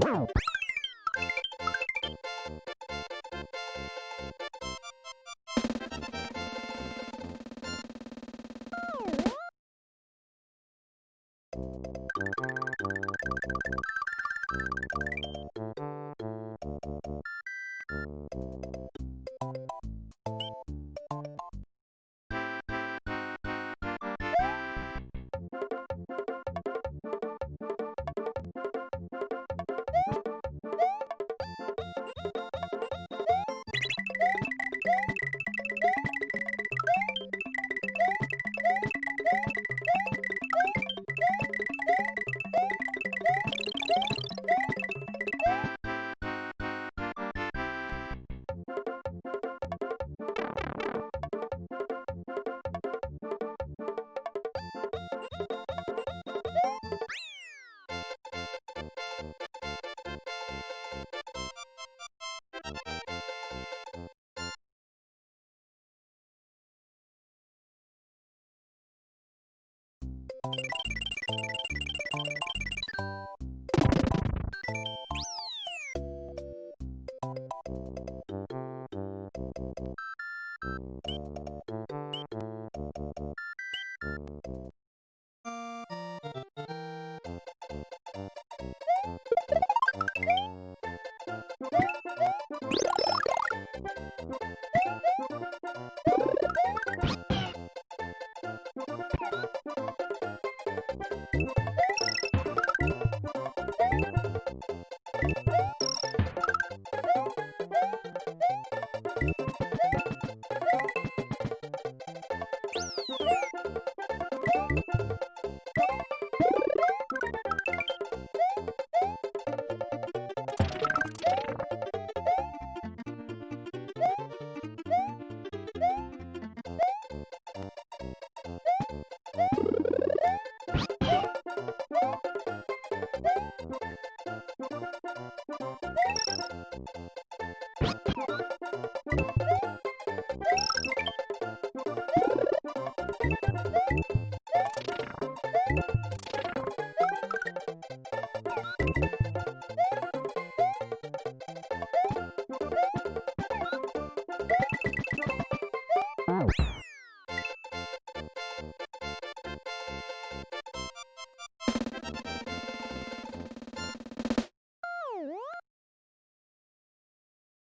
Wow.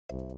you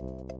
you